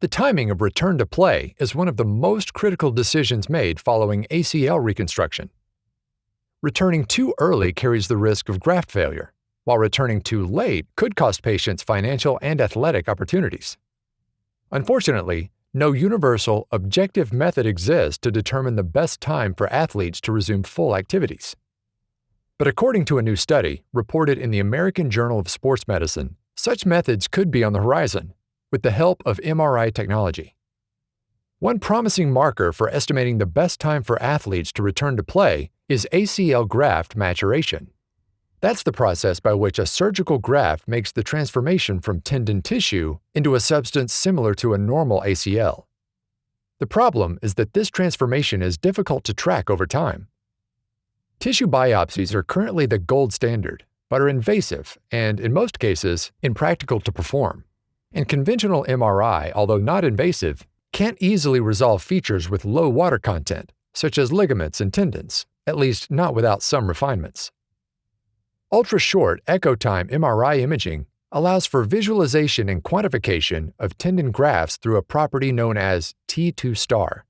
The timing of return to play is one of the most critical decisions made following ACL reconstruction. Returning too early carries the risk of graft failure, while returning too late could cost patients financial and athletic opportunities. Unfortunately, no universal, objective method exists to determine the best time for athletes to resume full activities. But according to a new study reported in the American Journal of Sports Medicine, such methods could be on the horizon with the help of MRI technology. One promising marker for estimating the best time for athletes to return to play is ACL graft maturation. That's the process by which a surgical graft makes the transformation from tendon tissue into a substance similar to a normal ACL. The problem is that this transformation is difficult to track over time. Tissue biopsies are currently the gold standard, but are invasive and, in most cases, impractical to perform. And conventional MRI, although not invasive, can't easily resolve features with low water content, such as ligaments and tendons, at least not without some refinements. Ultra short echo time MRI imaging allows for visualization and quantification of tendon grafts through a property known as T2 star.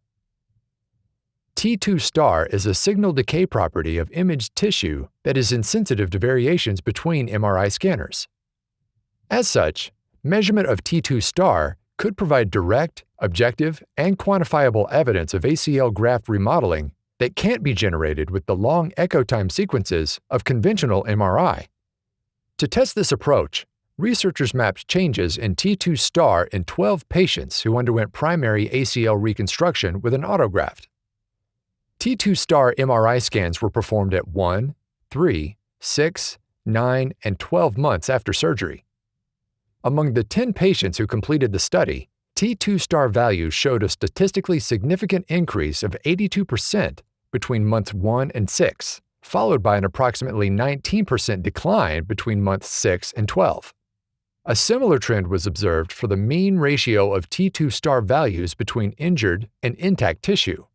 T2 star is a signal decay property of imaged tissue that is insensitive to variations between MRI scanners. As such, measurement of T2 star could provide direct, objective, and quantifiable evidence of ACL graft remodeling that can't be generated with the long echo time sequences of conventional MRI. To test this approach, researchers mapped changes in T2 star in 12 patients who underwent primary ACL reconstruction with an autograft. T2 star MRI scans were performed at 1, 3, 6, 9, and 12 months after surgery. Among the 10 patients who completed the study, T2 star values showed a statistically significant increase of 82% between months 1 and 6, followed by an approximately 19% decline between months 6 and 12. A similar trend was observed for the mean ratio of T2 star values between injured and intact tissue.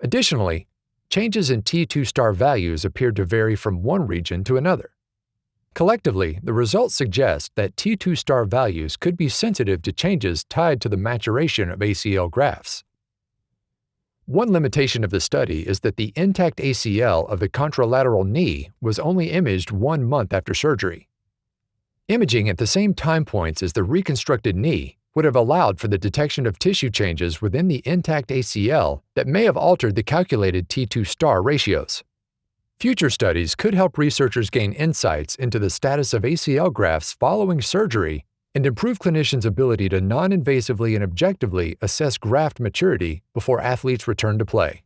Additionally, changes in T2 star values appeared to vary from one region to another. Collectively, the results suggest that T2 star values could be sensitive to changes tied to the maturation of ACL grafts. One limitation of the study is that the intact ACL of the contralateral knee was only imaged one month after surgery. Imaging at the same time points as the reconstructed knee would have allowed for the detection of tissue changes within the intact ACL that may have altered the calculated T2 star ratios. Future studies could help researchers gain insights into the status of ACL grafts following surgery and improve clinicians' ability to non invasively and objectively assess graft maturity before athletes return to play.